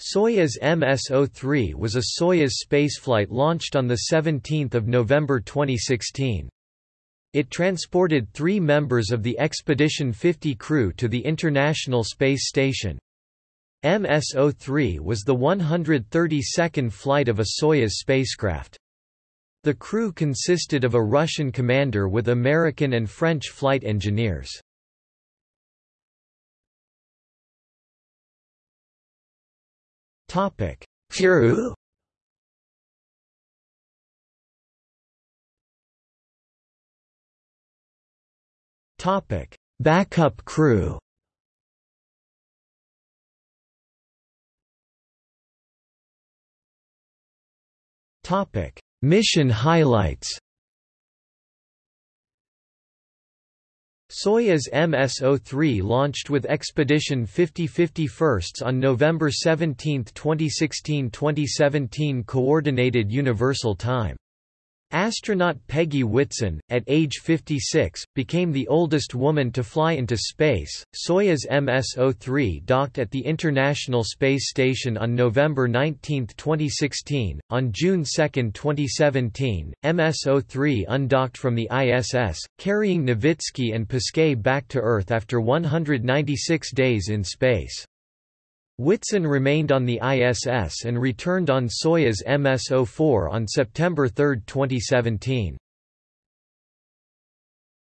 Soyuz MS-03 was a Soyuz spaceflight launched on 17 November 2016. It transported three members of the Expedition 50 crew to the International Space Station. MS-03 was the 132nd flight of a Soyuz spacecraft. The crew consisted of a Russian commander with American and French flight engineers. Topic: Crew. Topic: Backup crew. Topic: Mission highlights. Soyuz MS-03 launched with Expedition 50 firsts on November 17, 2016–2017 Coordinated Universal Time Astronaut Peggy Whitson, at age 56, became the oldest woman to fly into space. Soyuz MS-03 docked at the International Space Station on November 19, 2016. On June 2, 2017, MS-03 undocked from the ISS, carrying Novitsky and Pesquet back to Earth after 196 days in space. Whitson remained on the ISS and returned on Soyuz MS-04 on September 3, 2017.